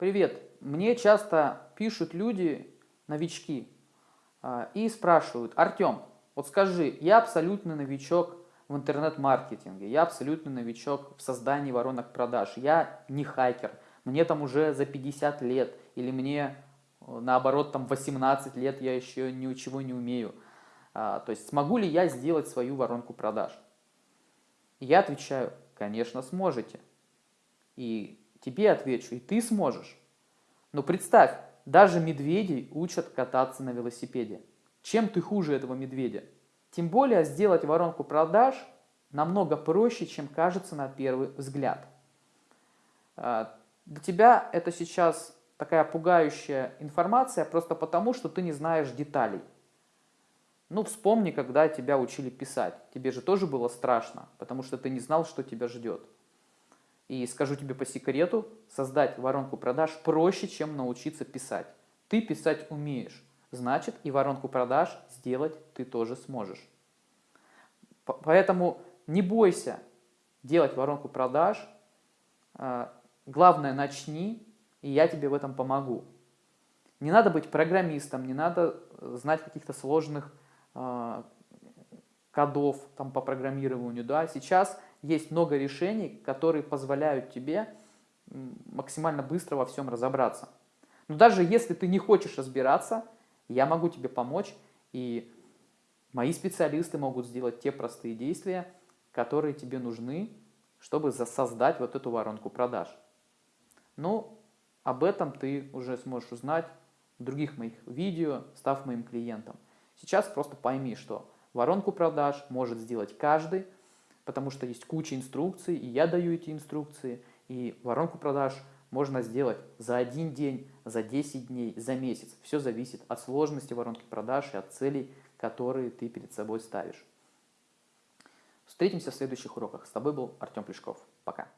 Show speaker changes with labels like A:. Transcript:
A: Привет! Мне часто пишут люди, новички, а, и спрашивают, Артем, вот скажи, я абсолютно новичок в интернет-маркетинге, я абсолютно новичок в создании воронок продаж, я не хакер, мне там уже за 50 лет, или мне наоборот там 18 лет, я еще ничего не умею. А, то есть смогу ли я сделать свою воронку продаж? я отвечаю, конечно сможете. И тебе отвечу, и ты сможешь. Но представь, даже медведей учат кататься на велосипеде. Чем ты хуже этого медведя? Тем более сделать воронку продаж намного проще, чем кажется на первый взгляд. А, для тебя это сейчас такая пугающая информация просто потому, что ты не знаешь деталей. Ну, вспомни, когда тебя учили писать. Тебе же тоже было страшно, потому что ты не знал, что тебя ждет. И скажу тебе по секрету, создать воронку продаж проще, чем научиться писать. Ты писать умеешь, значит и воронку продаж сделать ты тоже сможешь. Поэтому не бойся делать воронку продаж. А, главное, начни, и я тебе в этом помогу. Не надо быть программистом, не надо знать каких-то сложных э, кодов там, по программированию. Да? Сейчас есть много решений, которые позволяют тебе максимально быстро во всем разобраться. Но даже если ты не хочешь разбираться, я могу тебе помочь, и мои специалисты могут сделать те простые действия, которые тебе нужны, чтобы создать вот эту воронку продаж. Ну, об этом ты уже сможешь узнать в других моих видео, став моим клиентом. Сейчас просто пойми, что воронку продаж может сделать каждый, потому что есть куча инструкций, и я даю эти инструкции, и воронку продаж можно сделать за один день, за 10 дней, за месяц. Все зависит от сложности воронки продаж и от целей, которые ты перед собой ставишь. Встретимся в следующих уроках. С тобой был Артем Плешков. Пока.